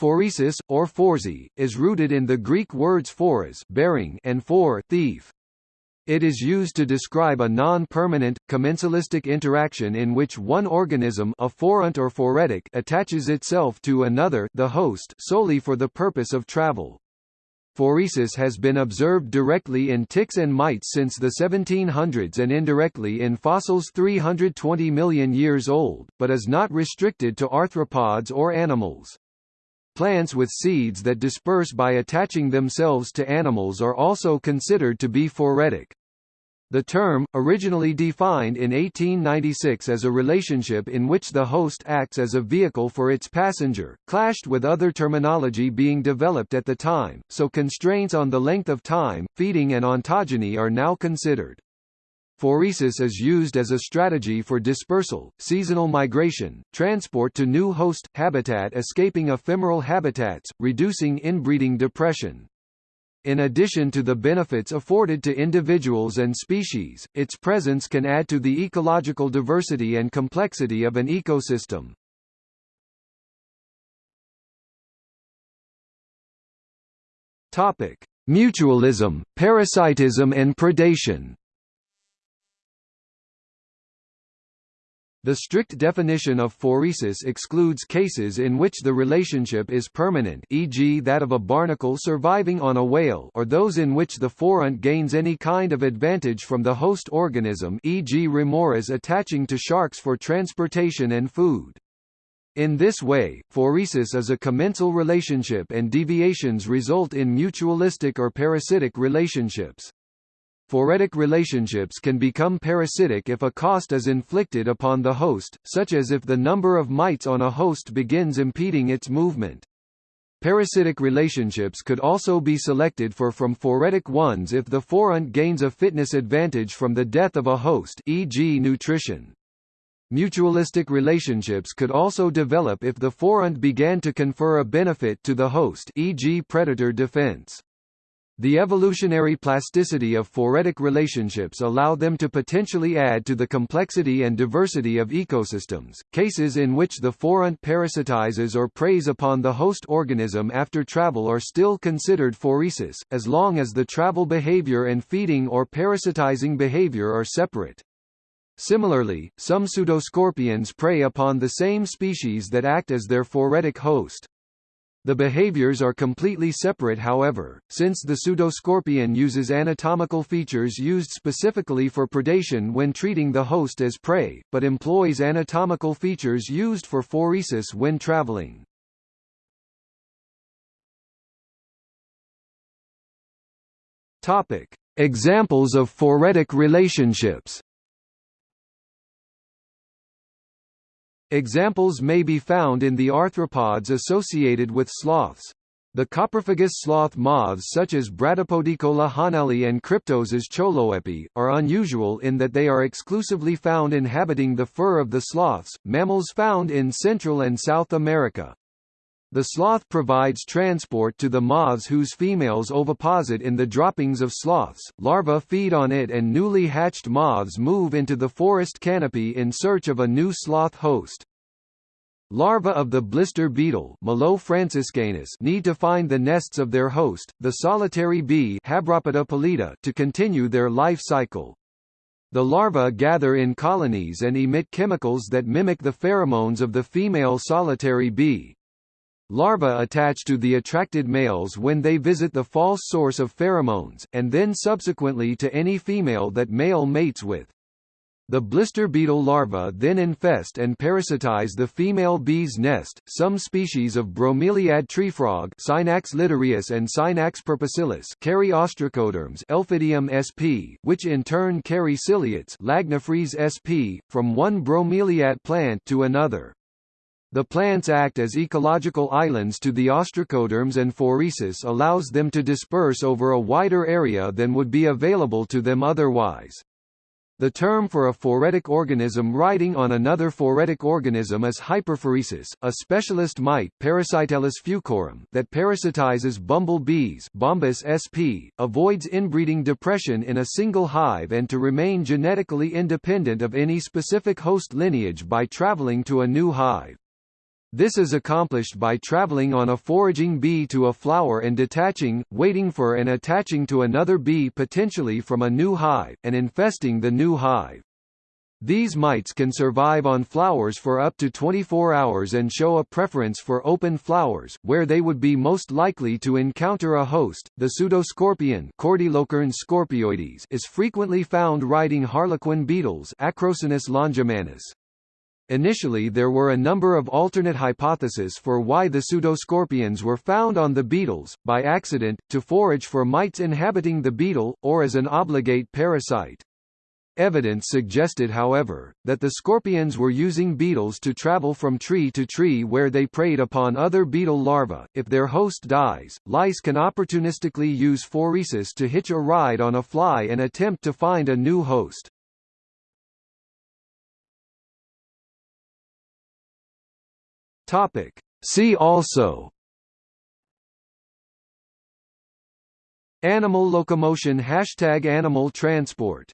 Phoresis, or phoresy, is rooted in the Greek words phoros bearing and phore thief. It is used to describe a non-permanent, commensalistic interaction in which one organism a phoront or phoretic attaches itself to another the host solely for the purpose of travel. Phoresis has been observed directly in ticks and mites since the 1700s and indirectly in fossils 320 million years old, but is not restricted to arthropods or animals. Plants with seeds that disperse by attaching themselves to animals are also considered to be phoretic. The term, originally defined in 1896 as a relationship in which the host acts as a vehicle for its passenger, clashed with other terminology being developed at the time, so constraints on the length of time, feeding and ontogeny are now considered. Phoresis is used as a strategy for dispersal, seasonal migration, transport to new host, habitat escaping ephemeral habitats, reducing inbreeding depression. In addition to the benefits afforded to individuals and species, its presence can add to the ecological diversity and complexity of an ecosystem. Topic: Mutualism, parasitism and predation. The strict definition of phoresis excludes cases in which the relationship is permanent e.g. that of a barnacle surviving on a whale or those in which the phoront gains any kind of advantage from the host organism e.g. remoras attaching to sharks for transportation and food. In this way, phoresis is a commensal relationship and deviations result in mutualistic or parasitic relationships. Phoretic relationships can become parasitic if a cost is inflicted upon the host, such as if the number of mites on a host begins impeding its movement. Parasitic relationships could also be selected for from phoretic ones if the phoront gains a fitness advantage from the death of a host e.g. nutrition. Mutualistic relationships could also develop if the phoront began to confer a benefit to the host e.g. predator defense. The evolutionary plasticity of phoretic relationships allow them to potentially add to the complexity and diversity of ecosystems. Cases in which the phoront parasitizes or preys upon the host organism after travel are still considered phoresis, as long as the travel behavior and feeding or parasitizing behavior are separate. Similarly, some pseudoscorpions prey upon the same species that act as their phoretic host. The behaviors are completely separate however, since the pseudoscorpion uses anatomical features used specifically for predation when treating the host as prey, but employs anatomical features used for phoresis when traveling. Topic: Examples of phoretic relationships Examples may be found in the arthropods associated with sloths. The coprophagous sloth moths such as Bradypodicola hahneli and Cryptoses choloepi, are unusual in that they are exclusively found inhabiting the fur of the sloths, mammals found in Central and South America. The sloth provides transport to the moths whose females oviposit in the droppings of sloths, larvae feed on it and newly hatched moths move into the forest canopy in search of a new sloth host. Larvae of the blister beetle need to find the nests of their host, the solitary bee to continue their life cycle. The larvae gather in colonies and emit chemicals that mimic the pheromones of the female solitary bee. Larvae attach to the attracted males when they visit the false source of pheromones, and then subsequently to any female that male mates with. The blister beetle larvae then infest and parasitize the female bee's nest. Some species of bromeliad treefrog, Scinax littoreus and Scinax perpusillus, carry ostracoderms, Elpidium sp, which in turn carry ciliates, Lagenophrys sp, from one bromeliad plant to another. The plants act as ecological islands to the ostracoderms and phoresis allows them to disperse over a wider area than would be available to them otherwise. The term for a phoretic organism riding on another phoretic organism is hyperphoresis, a specialist mite Parasitellus fucorum that parasitizes bumblebees Bombus sp, avoids inbreeding depression in a single hive and to remain genetically independent of any specific host lineage by traveling to a new hive. This is accomplished by traveling on a foraging bee to a flower and detaching, waiting for and attaching to another bee potentially from a new hive, and infesting the new hive. These mites can survive on flowers for up to 24 hours and show a preference for open flowers, where they would be most likely to encounter a host. The pseudoscorpion scorpioides is frequently found riding harlequin beetles Acrocinus longimanus. Initially there were a number of alternate hypotheses for why the pseudoscorpions were found on the beetles, by accident, to forage for mites inhabiting the beetle, or as an obligate parasite. Evidence suggested however, that the scorpions were using beetles to travel from tree to tree where they preyed upon other beetle larvae. If their host dies, lice can opportunistically use phoresis to hitch a ride on a fly and attempt to find a new host. Topic. See also Animal locomotion Hashtag animal transport